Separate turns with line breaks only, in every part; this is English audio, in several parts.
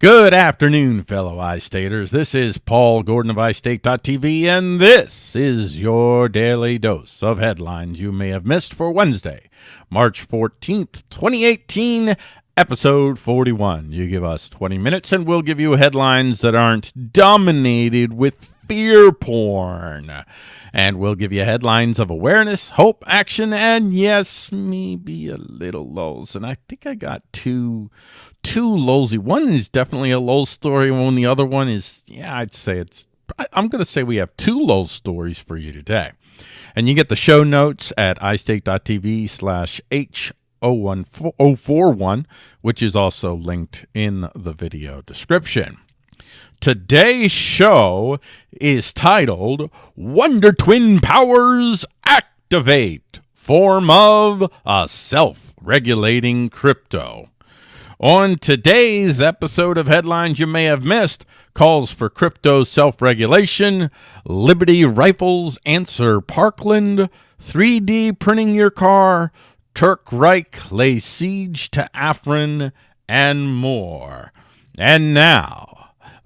Good afternoon, fellow iStaters. This is Paul Gordon of iState.tv, and this is your daily dose of headlines you may have missed for Wednesday, March 14th, 2018, episode 41. You give us 20 minutes, and we'll give you headlines that aren't dominated with fear porn. And we'll give you headlines of awareness, hope, action, and yes, maybe a little lulls. And I think I got two two lulsy. One is definitely a lull story, and the other one is, yeah, I'd say it's I'm going to say we have two lull stories for you today. And you get the show notes at iState.tv slash H041, which is also linked in the video description. Today's show is titled Wonder Twin Powers Activate Form of a Self Regulating Crypto. On today's episode of Headlines You May Have Missed, calls for crypto self regulation, Liberty Rifles answer Parkland, 3D printing your car, Turk Reich lay siege to Afrin, and more. And now,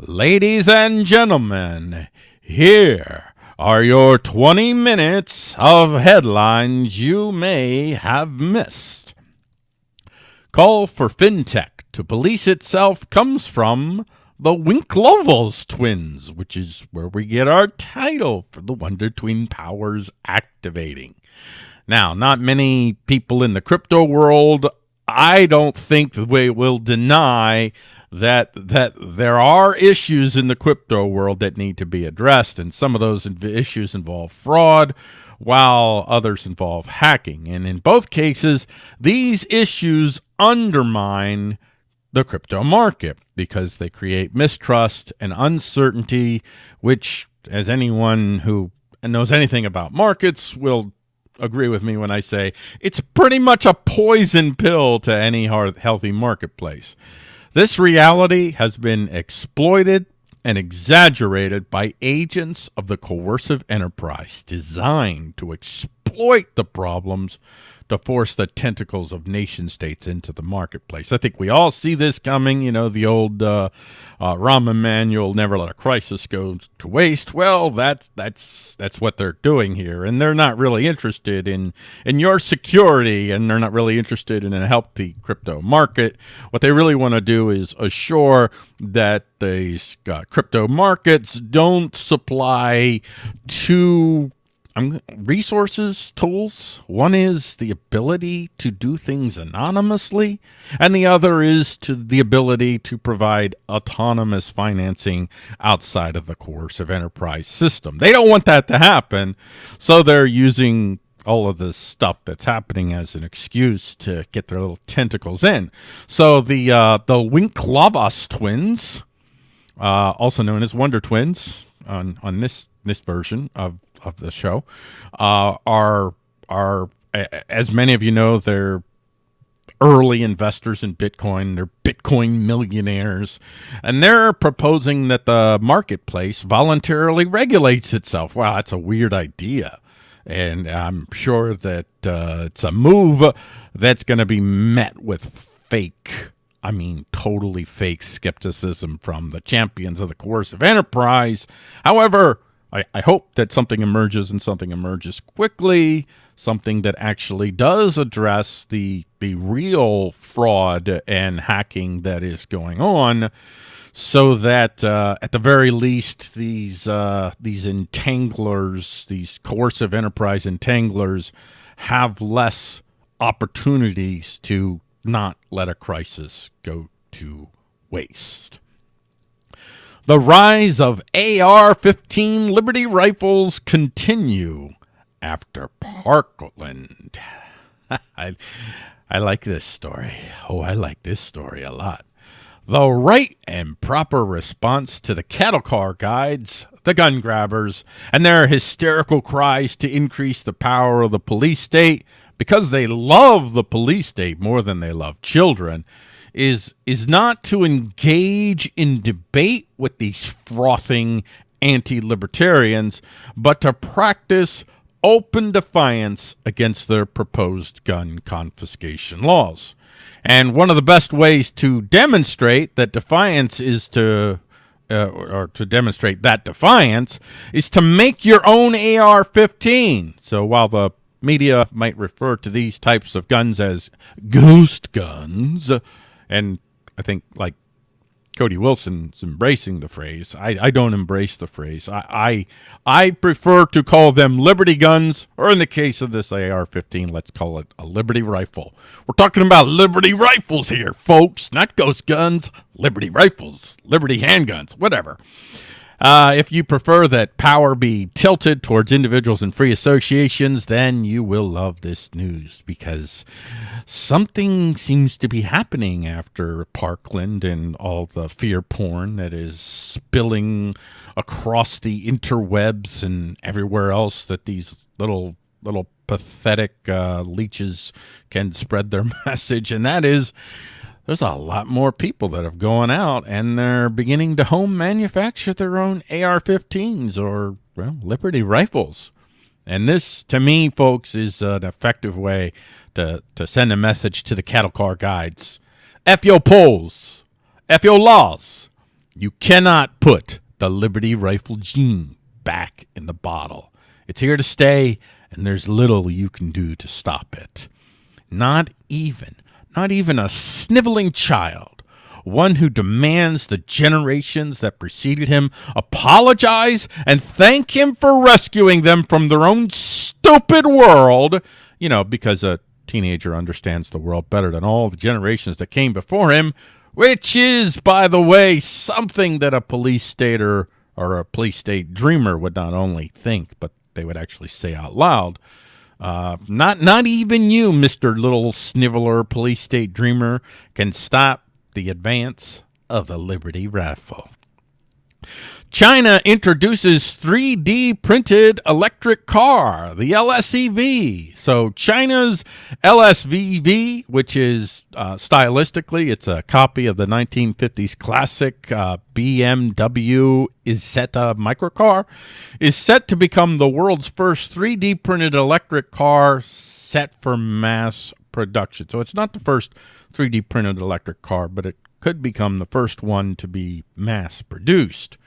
Ladies and gentlemen, here are your 20 minutes of headlines you may have missed. Call for FinTech to police itself comes from the Winklevoss twins, which is where we get our title for the Wonder Twin Powers activating. Now, not many people in the crypto world, I don't think we will deny that that there are issues in the crypto world that need to be addressed, and some of those issues involve fraud, while others involve hacking. And in both cases, these issues undermine the crypto market because they create mistrust and uncertainty, which, as anyone who knows anything about markets will agree with me when I say it's pretty much a poison pill to any healthy marketplace. This reality has been exploited and exaggerated by agents of the coercive enterprise designed to exploit the problems to force the tentacles of nation states into the marketplace. I think we all see this coming. You know, the old uh, uh, Rahm Emanuel, never let a crisis go to waste. Well, that's that's that's what they're doing here, and they're not really interested in in your security, and they're not really interested in a healthy crypto market. What they really want to do is assure that these uh, crypto markets don't supply too I'm resources tools. One is the ability to do things anonymously, and the other is to the ability to provide autonomous financing outside of the coercive enterprise system. They don't want that to happen, so they're using all of this stuff that's happening as an excuse to get their little tentacles in. So the uh, the Winklevoss twins, uh, also known as Wonder Twins, on on this this version of of the show uh, are are as many of you know they're early investors in Bitcoin. They're Bitcoin millionaires. And they're proposing that the marketplace voluntarily regulates itself. Wow, that's a weird idea. And I'm sure that uh, it's a move that's going to be met with fake, I mean, totally fake skepticism from the champions of the coercive enterprise. However, I, I hope that something emerges and something emerges quickly, something that actually does address the the real fraud and hacking that is going on, so that uh, at the very least these uh, these entanglers, these coercive enterprise entanglers, have less opportunities to not let a crisis go to waste. The rise of AR-15 Liberty rifles continue after Parkland. I, I like this story. Oh, I like this story a lot. The right and proper response to the cattle car guides, the gun grabbers, and their hysterical cries to increase the power of the police state because they love the police state more than they love children is is not to engage in debate with these frothing anti-libertarians, but to practice open defiance against their proposed gun confiscation laws. And one of the best ways to demonstrate that defiance is to uh, or to demonstrate that defiance is to make your own AR-15. So while the media might refer to these types of guns as ghost guns, and I think like Cody Wilson's embracing the phrase. I, I don't embrace the phrase. I, I I prefer to call them Liberty guns, or in the case of this AR-15, let's call it a Liberty rifle. We're talking about Liberty rifles here, folks, not ghost guns. Liberty rifles, Liberty handguns, whatever. Uh, if you prefer that power be tilted towards individuals and free associations, then you will love this news because something seems to be happening after Parkland and all the fear porn that is spilling across the interwebs and everywhere else that these little little pathetic uh, leeches can spread their message, and that is there's a lot more people that have gone out and they're beginning to home manufacture their own AR-15s or well, Liberty rifles. And this, to me, folks, is an effective way to, to send a message to the cattle car guides. F your polls. F your laws. You cannot put the Liberty rifle gene back in the bottle. It's here to stay, and there's little you can do to stop it. Not even not even a sniveling child, one who demands the generations that preceded him apologize and thank him for rescuing them from their own stupid world, you know, because a teenager understands the world better than all the generations that came before him, which is, by the way, something that a police stater or a police state dreamer would not only think, but they would actually say out loud. Uh, not not even you, Mister Little Sniveler, Police State Dreamer, can stop the advance of the Liberty Rifle. China introduces 3D printed electric car, the LSEV. So China's LSEV, which is uh, stylistically, it's a copy of the 1950s classic uh, BMW Isetta microcar, is set to become the world's first 3D printed electric car set for mass production. So it's not the first 3D printed electric car, but it could become the first one to be mass produced.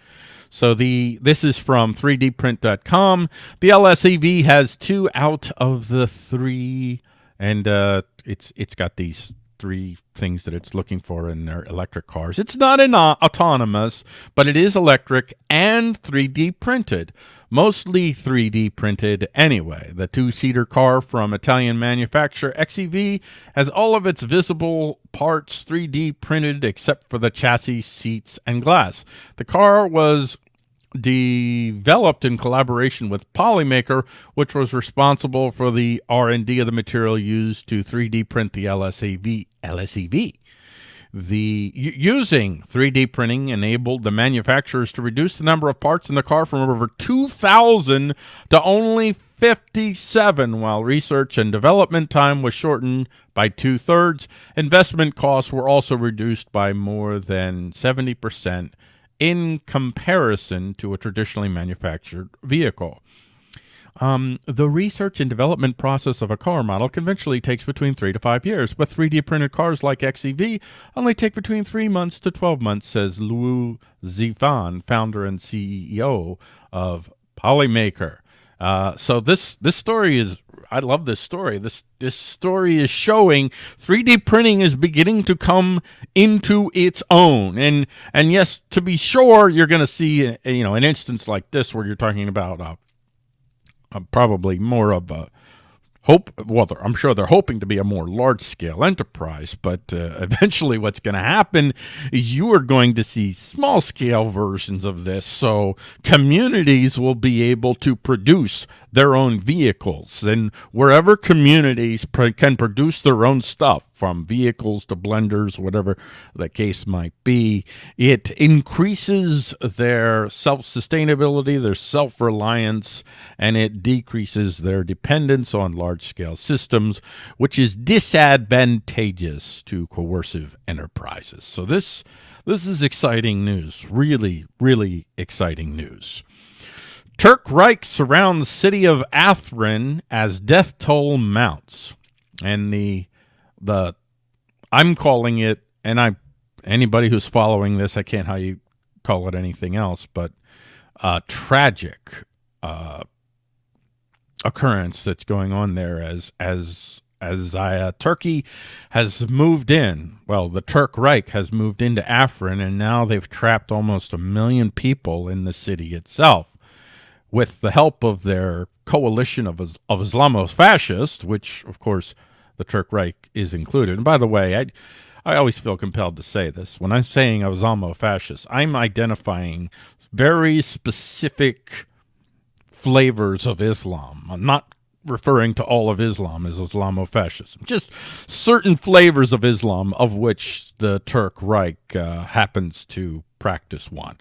So the this is from 3dprint.com. The LSEV has two out of the three, and uh, it's it's got these three things that it's looking for in their electric cars. It's not an autonomous, but it is electric and 3D printed. Mostly 3D printed anyway. The two-seater car from Italian manufacturer XEV has all of its visible parts 3D printed except for the chassis, seats, and glass. The car was developed in collaboration with Polymaker, which was responsible for the R&D of the material used to 3D print the LSAV, LSEV. The using 3D printing enabled the manufacturers to reduce the number of parts in the car from over 2,000 to only 57, while research and development time was shortened by two thirds. Investment costs were also reduced by more than 70 percent in comparison to a traditionally manufactured vehicle. Um, the research and development process of a car model conventionally takes between three to five years, but 3D printed cars like XEV only take between three months to 12 months, says Luo Zifan, founder and CEO of Polymaker. Uh, so this this story is I love this story. This this story is showing 3D printing is beginning to come into its own. And and yes, to be sure, you're going to see a, you know an instance like this where you're talking about uh, uh, probably more of a hope well i'm sure they're hoping to be a more large scale enterprise but uh, eventually what's going to happen is you are going to see small scale versions of this so communities will be able to produce their own vehicles. And wherever communities pr can produce their own stuff, from vehicles to blenders, whatever the case might be, it increases their self-sustainability, their self-reliance, and it decreases their dependence on large-scale systems, which is disadvantageous to coercive enterprises. So this this is exciting news, really, really exciting news. Turk Reich surrounds the city of Afrin as death toll mounts. And the the I'm calling it, and I anybody who's following this, I can't how you call it anything else, but uh, tragic uh, occurrence that's going on there as as as uh, Turkey has moved in. Well, the Turk Reich has moved into Afrin, and now they've trapped almost a million people in the city itself. With the help of their coalition of, of Islamo-fascists, which, of course, the Turk Reich is included. And by the way, I, I always feel compelled to say this. When I'm saying Islamo-fascist, I'm identifying very specific flavors of Islam. I'm not referring to all of Islam as Islamofascism, just certain flavors of Islam of which the Turk Reich uh, happens to practice one.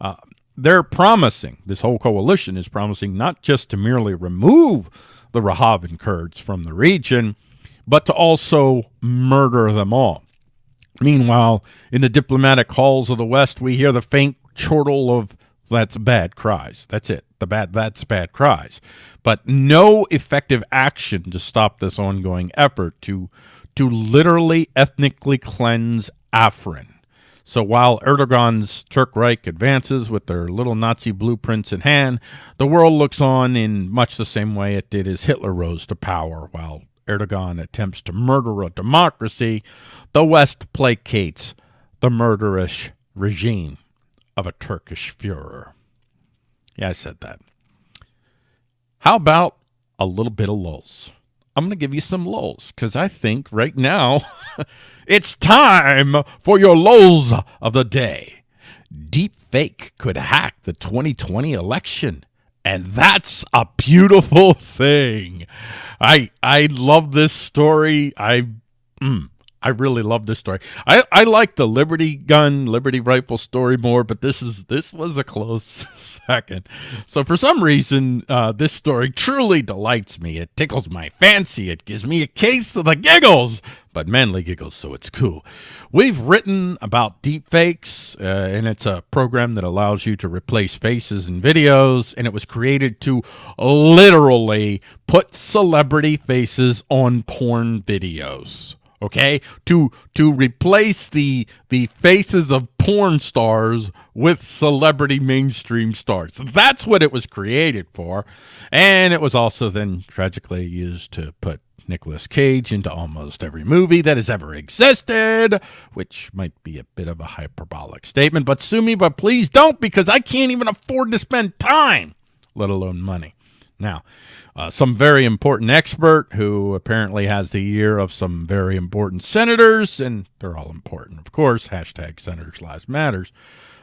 Uh, they're promising, this whole coalition is promising not just to merely remove the Wahhabi Kurds from the region, but to also murder them all. Meanwhile, in the diplomatic halls of the West, we hear the faint chortle of that's bad cries. That's it. The bad that's bad cries. But no effective action to stop this ongoing effort to to literally ethnically cleanse Afrin. So while Erdogan's Turk Reich advances with their little Nazi blueprints in hand, the world looks on in much the same way it did as Hitler rose to power. While Erdogan attempts to murder a democracy, the West placates the murderous regime of a Turkish Führer. Yeah, I said that. How about a little bit of lulz? I'm going to give you some lulz because I think right now it's time for your lulz of the day. Deep fake could hack the 2020 election. And that's a beautiful thing. I I love this story. I mm, I really love this story. I, I like the Liberty gun, Liberty rifle story more, but this is this was a close second. So for some reason, uh, this story truly delights me. It tickles my fancy. It gives me a case of the giggles, but manly giggles, so it's cool. We've written about deepfakes, uh, and it's a program that allows you to replace faces in videos, and it was created to literally put celebrity faces on porn videos okay to to replace the the faces of porn stars with celebrity mainstream stars that's what it was created for and it was also then tragically used to put Nicolas Cage into almost every movie that has ever existed, which might be a bit of a hyperbolic statement, but sue me, but please don't because I can't even afford to spend time, let alone money. Now, uh, some very important expert who apparently has the ear of some very important senators, and they're all important, of course, hashtag Senators Lives Matters,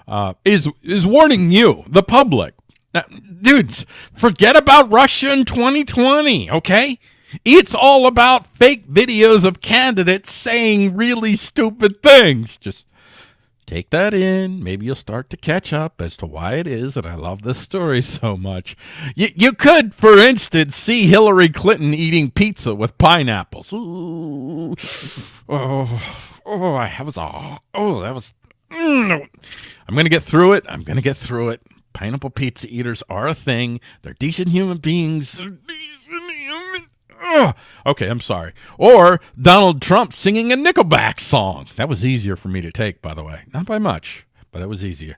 uh, is, is warning you, the public. Now, dudes, forget about Russia in 2020, okay? It's all about fake videos of candidates saying really stupid things. Just take that in. Maybe you'll start to catch up as to why it is that I love this story so much. You, you could, for instance, see Hillary Clinton eating pizza with pineapples. Ooh. Oh, oh, I was, oh, oh that was, mm, I'm going to get through it. I'm going to get through it. Pineapple pizza eaters are a thing. They're decent human beings. They're decent Ugh. Okay, I'm sorry. Or Donald Trump singing a Nickelback song. That was easier for me to take, by the way. Not by much, but it was easier.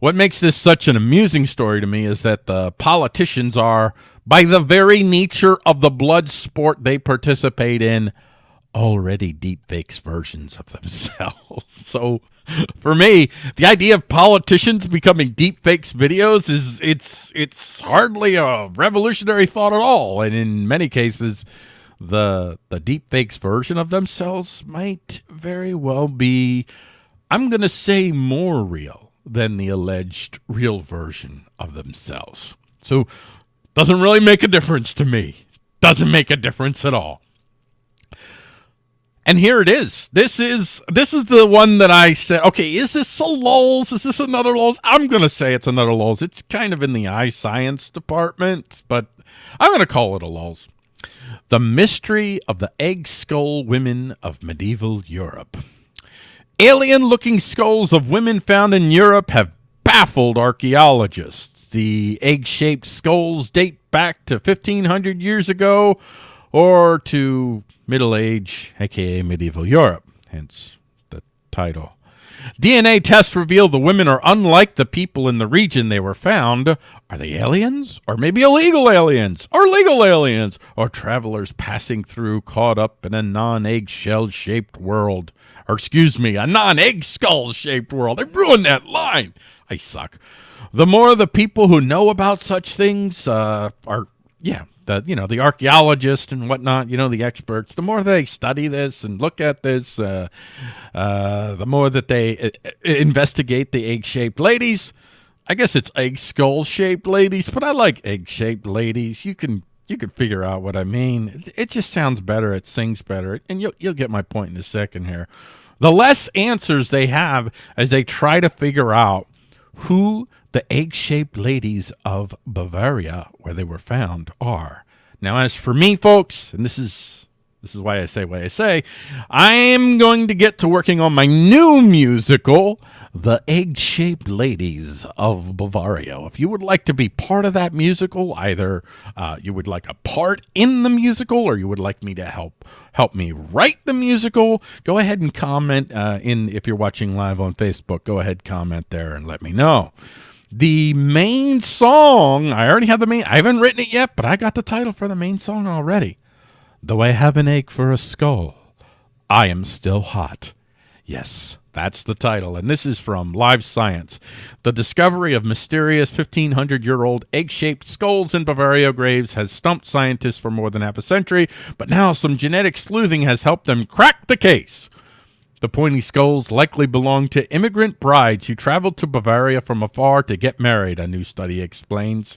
What makes this such an amusing story to me is that the politicians are, by the very nature of the blood sport they participate in, already deep fakes versions of themselves. so for me, the idea of politicians becoming deep fakes videos is it's it's hardly a revolutionary thought at all. And in many cases, the the deep fakes version of themselves might very well be I'm going to say more real than the alleged real version of themselves. So doesn't really make a difference to me. Doesn't make a difference at all. And here it is. This is this is the one that I said, okay, is this a lulz? Is this another lulz? I'm going to say it's another lulz. It's kind of in the eye science department, but I'm going to call it a lulz. The Mystery of the Egg Skull Women of Medieval Europe. Alien-looking skulls of women found in Europe have baffled archaeologists. The egg-shaped skulls date back to 1500 years ago or to Middle Age, aka medieval Europe. hence the title. DNA tests reveal the women are unlike the people in the region they were found. Are they aliens? Or maybe illegal aliens? Or legal aliens? Or travelers passing through caught up in a non eggshell shaped world? Or, excuse me, a non egg skull shaped world. I ruined that line. I suck. The more the people who know about such things uh, are, yeah, the you know the archaeologists and whatnot, you know the experts. The more they study this and look at this, uh, uh, the more that they uh, investigate the egg-shaped ladies. I guess it's egg skull-shaped ladies, but I like egg-shaped ladies. You can you can figure out what I mean. It, it just sounds better. It sings better, and you'll you'll get my point in a second here. The less answers they have as they try to figure out who the egg-shaped ladies of Bavaria, where they were found, are. Now, as for me, folks, and this is this is why I say what I say, I'm going to get to working on my new musical, The Egg Shaped Ladies of Bavaria. If you would like to be part of that musical, either uh, you would like a part in the musical or you would like me to help help me write the musical, go ahead and comment uh, in if you're watching live on Facebook. Go ahead, comment there and let me know. The main song, I already have the main, I haven't written it yet, but I got the title for the main song already. Though I have an ache for a skull, I am still hot. Yes, that's the title, and this is from Live Science. The discovery of mysterious 1500 year old egg shaped skulls in Bavaria graves has stumped scientists for more than half a century, but now some genetic sleuthing has helped them crack the case. The pointy skulls likely belong to immigrant brides who traveled to Bavaria from afar to get married, a new study explains.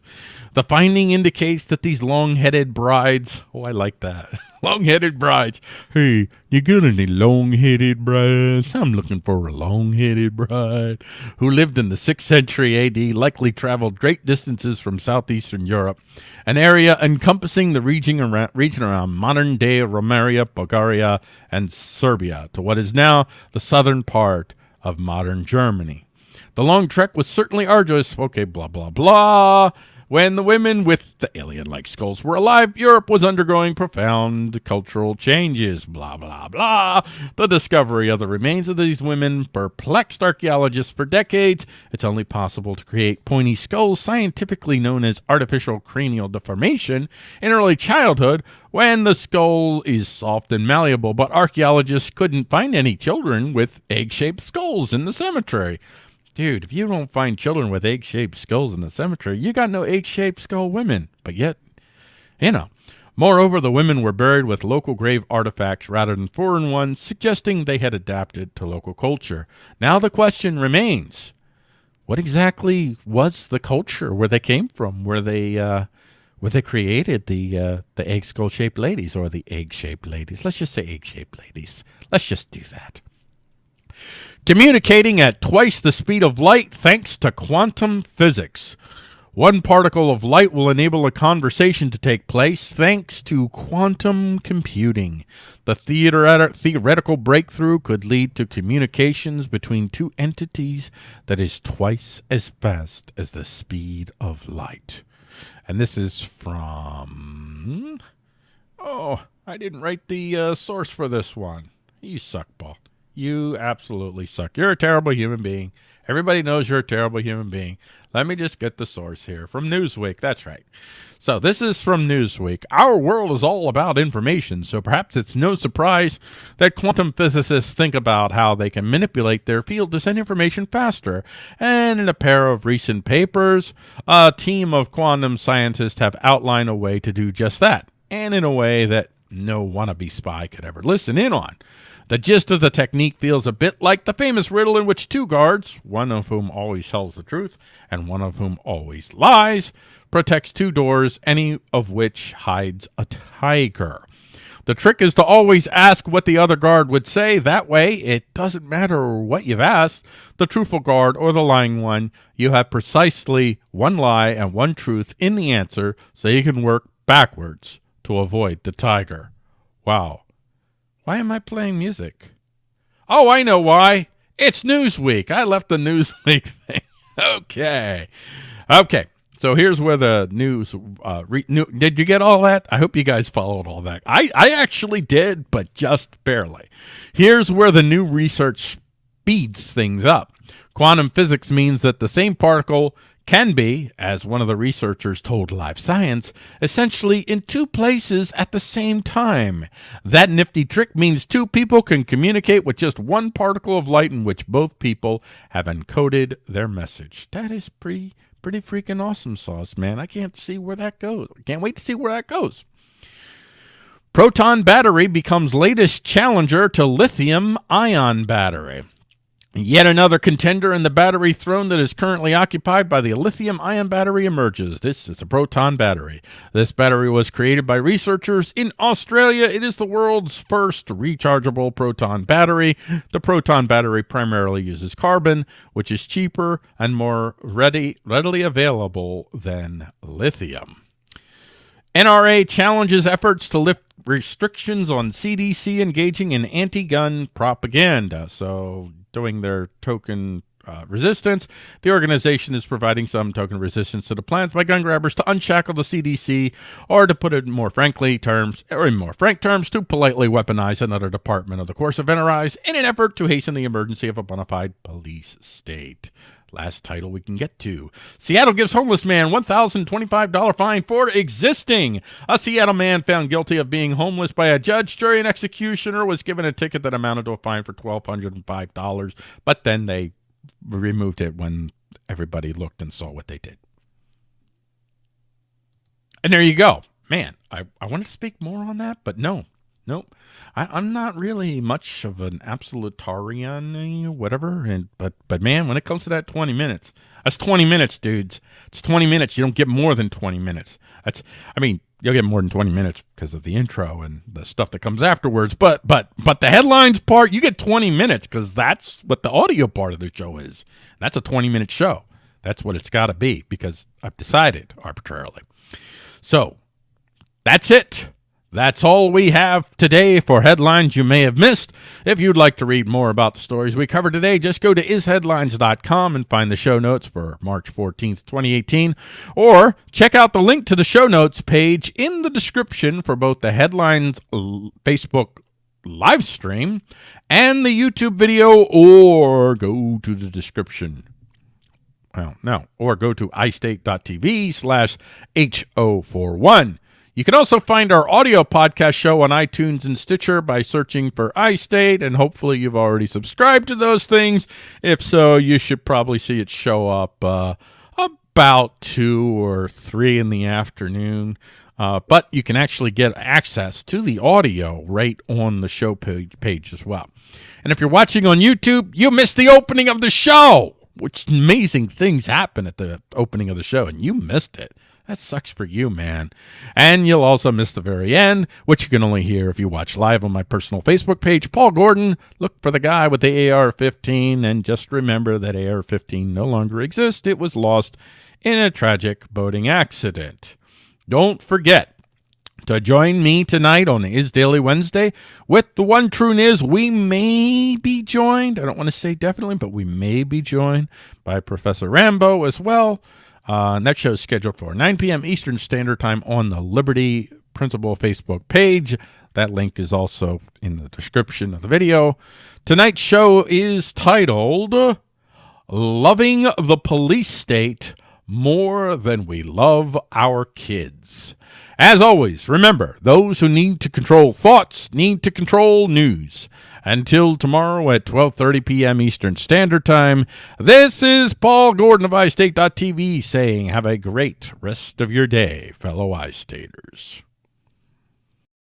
The finding indicates that these long headed brides, oh, I like that. long-headed brides. Hey, you got any long-headed brides? I'm looking for a long-headed bride who lived in the 6th century AD, likely traveled great distances from southeastern Europe, an area encompassing the region around, region around modern-day Romania, Bulgaria, and Serbia, to what is now the southern part of modern Germany. The long trek was certainly arduous. Okay, blah, blah, blah. When the women with the alien like skulls were alive, Europe was undergoing profound cultural changes. Blah, blah, blah. The discovery of the remains of these women perplexed archaeologists for decades. It's only possible to create pointy skulls, scientifically known as artificial cranial deformation, in early childhood when the skull is soft and malleable. But archaeologists couldn't find any children with egg shaped skulls in the cemetery. Dude, if you don't find children with egg shaped skulls in the cemetery, you got no egg shaped skull women. But yet, you know. Moreover, the women were buried with local grave artifacts rather than foreign ones, suggesting they had adapted to local culture. Now the question remains what exactly was the culture where they came from, where they uh, where they created the uh, the egg skull shaped ladies or the egg shaped ladies? Let's just say egg shaped ladies. Let's just do that. Communicating at twice the speed of light thanks to quantum physics. One particle of light will enable a conversation to take place thanks to quantum computing. The theoretical breakthrough could lead to communications between two entities that is twice as fast as the speed of light. And this is from. Oh, I didn't write the uh, source for this one. You suck, Paul. You absolutely suck. You're a terrible human being. Everybody knows you're a terrible human being. Let me just get the source here from Newsweek. That's right. So, this is from Newsweek. Our world is all about information, so perhaps it's no surprise that quantum physicists think about how they can manipulate their field to send information faster. And in a pair of recent papers, a team of quantum scientists have outlined a way to do just that, and in a way that no wannabe spy could ever listen in on. The gist of the technique feels a bit like the famous riddle in which two guards, one of whom always tells the truth and one of whom always lies, protects two doors, any of which hides a tiger. The trick is to always ask what the other guard would say. That way, it doesn't matter what you've asked, the truthful guard or the lying one, you have precisely one lie and one truth in the answer, so you can work backwards to avoid the tiger. Wow. Why am I playing music? Oh, I know why. It's Newsweek. I left the Newsweek thing. okay. Okay. So here's where the news. Uh, re, new, did you get all that? I hope you guys followed all that. I, I actually did, but just barely. Here's where the new research speeds things up. Quantum physics means that the same particle can be, as one of the researchers told Live Science, essentially in two places at the same time. That nifty trick means two people can communicate with just one particle of light in which both people have encoded their message. That is pretty pretty freaking awesome sauce, man. I can't see where that goes. Can't wait to see where that goes. Proton battery becomes latest challenger to lithium ion battery. Yet another contender in the battery throne that is currently occupied by the lithium ion battery emerges. This is a proton battery. This battery was created by researchers in Australia. It is the world's first rechargeable proton battery. The proton battery primarily uses carbon, which is cheaper and more ready, readily available than lithium. NRA challenges efforts to lift restrictions on CDC engaging in anti-gun propaganda. So doing their token uh, resistance. The organization is providing some token resistance to the plans by gun grabbers to unshackle the CDC, or to put it in more frankly terms, or in more frank terms, to politely weaponize another department of the coercive enterprise in an effort to hasten the emergency of a bona fide police state. Last title we can get to. Seattle gives homeless man $1,025 fine for existing. A Seattle man found guilty of being homeless by a judge, jury, and executioner was given a ticket that amounted to a fine for $1,205, but then they removed it when everybody looked and saw what they did. And there you go. Man, I, I wanted to speak more on that, but no, Nope. I, am not really much of an absolutarian, whatever. And but but man, when it comes to that 20 minutes, that's 20 minutes, dudes. It's 20 minutes. You don't get more than 20 minutes. That's I mean, you'll get more than 20 minutes because of the intro and the stuff that comes afterwards. But but but the headlines part, you get 20 minutes because that's what the audio part of the show is. That's a 20 minute show. That's what it's got to be because I've decided arbitrarily. So that's it. That's all we have today for headlines you may have missed. If you'd like to read more about the stories we covered today, just go to isheadlines.com and find the show notes for March 14th, 2018, or check out the link to the show notes page in the description for both the headlines Facebook live stream and the YouTube video, or go to the description well, no, or go to istate.tv slash H041. You can also find our audio podcast show on iTunes and Stitcher by searching for iState, and hopefully you've already subscribed to those things. If so, you should probably see it show up uh, about 2 or 3 in the afternoon. Uh, but you can actually get access to the audio right on the show page, page as well. And if you're watching on YouTube, you missed the opening of the show, which amazing things happen at the opening of the show, and you missed it. That sucks for you, man. And you'll also miss the very end, which you can only hear if you watch live on my personal Facebook page, Paul Gordon. Look for the guy with the AR-15, and just remember that AR-15 no longer exists. It was lost in a tragic boating accident. Don't forget to join me tonight on Is Daily Wednesday with the one true is we may be joined. I don't want to say definitely, but we may be joined by Professor Rambo as well. Uh, and that show is scheduled for 9 p.m. Eastern Standard Time on the Liberty Principle Facebook page. That link is also in the description of the video. Tonight's show is titled Loving the Police State More Than We Love Our Kids. As always, remember, those who need to control thoughts need to control news. Until tomorrow at 12.30 p.m. Eastern Standard Time, this is Paul Gordon of iState.tv saying have a great rest of your day, fellow iStaters.